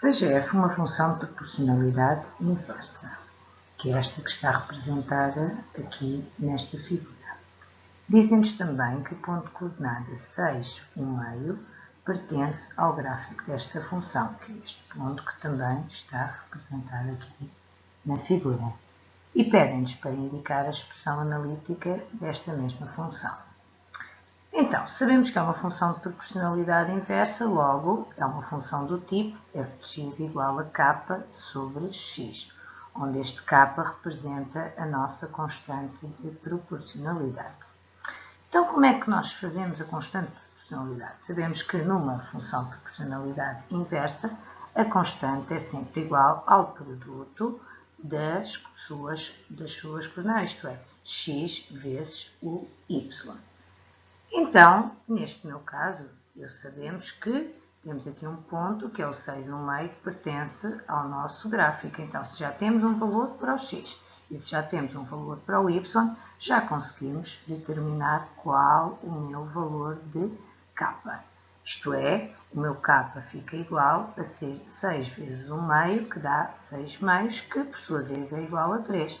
Seja f uma função de proporcionalidade inversa, que é esta que está representada aqui nesta figura. Dizem-nos também que o ponto de coordenada 6, 1 meio, pertence ao gráfico desta função, que é este ponto que também está representado aqui na figura. E pedem-nos para indicar a expressão analítica desta mesma função. Então, sabemos que é uma função de proporcionalidade inversa, logo é uma função do tipo f de x igual a k sobre x, onde este k representa a nossa constante de proporcionalidade. Então, como é que nós fazemos a constante de proporcionalidade? Sabemos que numa função de proporcionalidade inversa, a constante é sempre igual ao produto das suas, das suas coordenadas, isto é, x vezes o y. Então, neste meu caso, eu sabemos que temos aqui um ponto, que é o 6,1 que pertence ao nosso gráfico. Então, se já temos um valor para o x e se já temos um valor para o y, já conseguimos determinar qual o meu valor de k. Isto é, o meu k fica igual a 6 vezes 1 meio, que dá 6 meios, que por sua vez é igual a 3.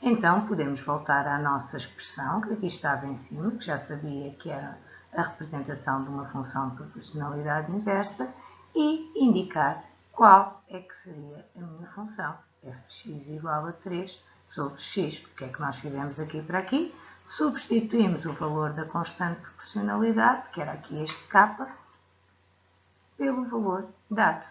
Então, podemos voltar à nossa expressão, que aqui estava em cima, que já sabia que era a representação de uma função de proporcionalidade inversa, e indicar qual é que seria a minha função, f de x igual a 3 sobre x. O que é que nós fizemos aqui para aqui? Substituímos o valor da constante proporcionalidade, que era aqui este k, pelo valor dado.